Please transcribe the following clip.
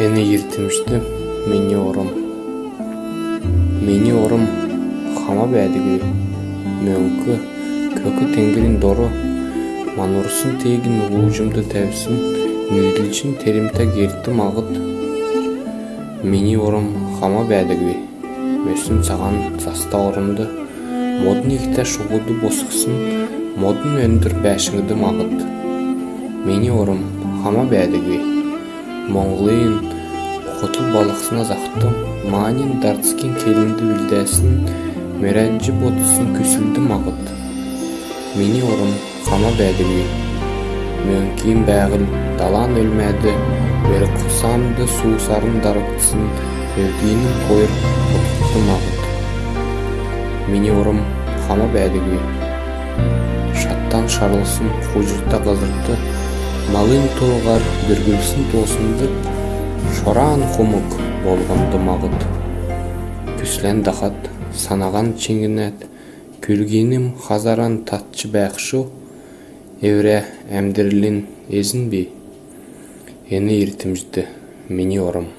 Эни иртимишти мени ором. Мени ором хама бәдігі мөңкі көкі тенгирин дору манурсын тегин уужумду тәвсин нүйділчин теримта герти мағыт мени ором хама бәдігі мөсүн саған заста орымды. Модун ихте шугуду босықсын. Модун өндүр бәшіңді мағыт. Мени ором хама бәдігі Монголин хотул балықсына зақты манин дартскин келинди билдесин меренжи ботусын күсүлдү магыт мени орун хама бәдігі мөңкийин бәгіл далан өлмәді. Бері құсамды суусарын дарыктысын өлгейнин койыр отукту магыт мени орум хама бәдігі шаттан шарылсын фужурта кызырты малын толгар бүргүлсүн тоосунду шораан хумук болгонду магыт күслен дахат санаган чиңинет күлгеним хазаран татчы бәкшу эвре эмдирилин эзинби эни иртимжди мини орум